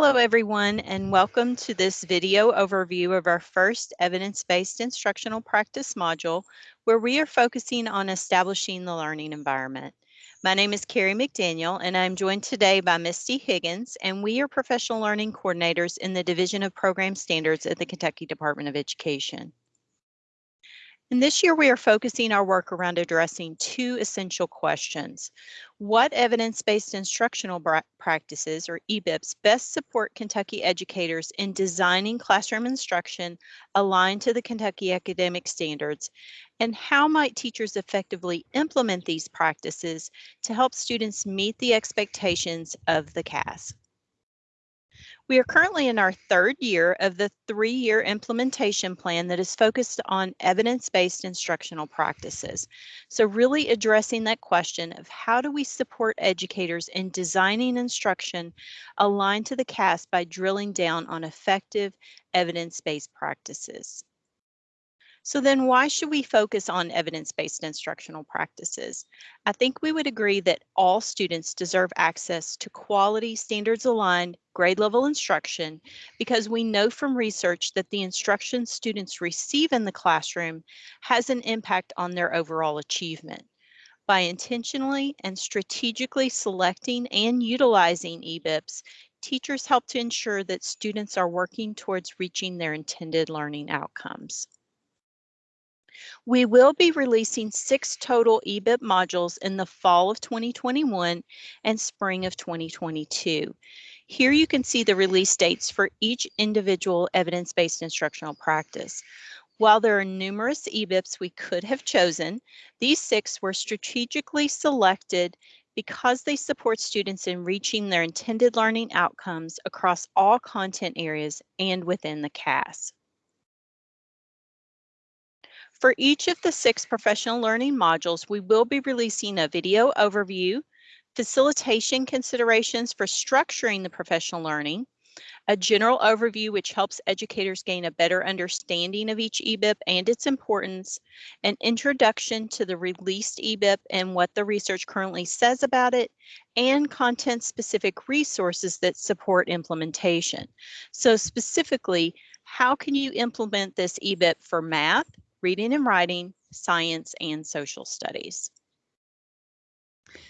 Hello everyone and welcome to this video overview of our first evidence-based instructional practice module where we are focusing on establishing the learning environment. My name is Carrie McDaniel and I'm joined today by Misty Higgins and we are professional learning coordinators in the Division of Program Standards at the Kentucky Department of Education. And this year we are focusing our work around addressing two essential questions. What evidence-based instructional practices, or EBIPs, best support Kentucky educators in designing classroom instruction aligned to the Kentucky academic standards? And how might teachers effectively implement these practices to help students meet the expectations of the KAS? We are currently in our third year of the three-year implementation plan that is focused on evidence-based instructional practices. So really addressing that question of how do we support educators in designing instruction aligned to the KAS by drilling down on effective evidence-based practices. So then why should we focus on evidence-based instructional practices? I think we would agree that all students deserve access to quality standards aligned grade level instruction because we know from research that the instruction students receive in the classroom has an impact on their overall achievement. By intentionally and strategically selecting and utilizing EBIPs, teachers help to ensure that students are working towards reaching their intended learning outcomes. We will be releasing six total EBIP modules in the fall of 2021 and spring of 2022. Here you can see the release dates for each individual evidence-based instructional practice. While there are numerous EBIPs we could have chosen, these six were strategically selected because they support students in reaching their intended learning outcomes across all content areas and within the KAS. For each of the six professional learning modules, we will be releasing a video overview, facilitation considerations for structuring the professional learning, a general overview which helps educators gain a better understanding of each EBIP and its importance, an introduction to the released EBIP and what the research currently says about it, and content-specific resources that support implementation. So specifically, how can you implement this EBIP for math, reading and writing, science, and social studies.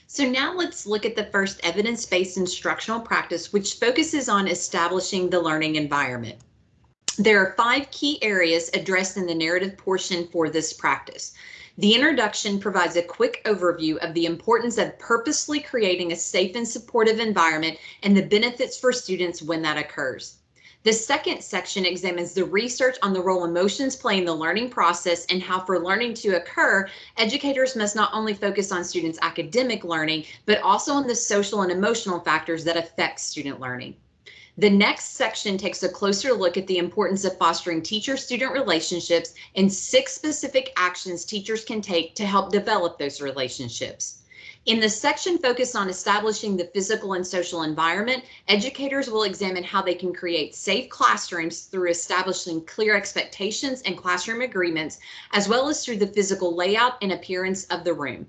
So now let's look at the first evidence-based instructional practice, which focuses on establishing the learning environment. There are five key areas addressed in the narrative portion for this practice. The introduction provides a quick overview of the importance of purposely creating a safe and supportive environment and the benefits for students when that occurs. The second section examines the research on the role emotions play in the learning process and how for learning to occur, educators must not only focus on students' academic learning, but also on the social and emotional factors that affect student learning. The next section takes a closer look at the importance of fostering teacher-student relationships and six specific actions teachers can take to help develop those relationships. In the section focused on establishing the physical and social environment, educators will examine how they can create safe classrooms through establishing clear expectations and classroom agreements, as well as through the physical layout and appearance of the room.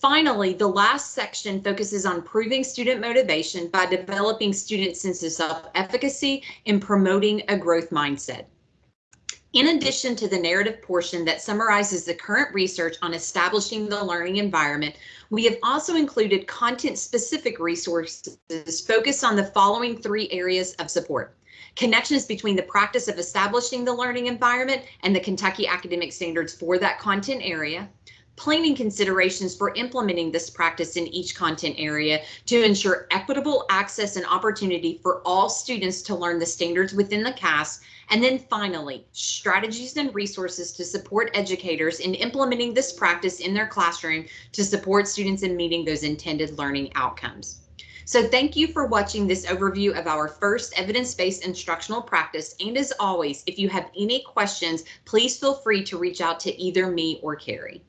Finally, the last section focuses on proving student motivation by developing student sense of self-efficacy and promoting a growth mindset. In addition to the narrative portion that summarizes the current research on establishing the learning environment, we have also included content-specific resources focused on the following three areas of support. Connections between the practice of establishing the learning environment and the Kentucky academic standards for that content area, planning considerations for implementing this practice in each content area to ensure equitable access and opportunity for all students to learn the standards within the KAS. And then finally, strategies and resources to support educators in implementing this practice in their classroom to support students in meeting those intended learning outcomes. So thank you for watching this overview of our first evidence-based instructional practice. And as always, if you have any questions, please feel free to reach out to either me or Carrie.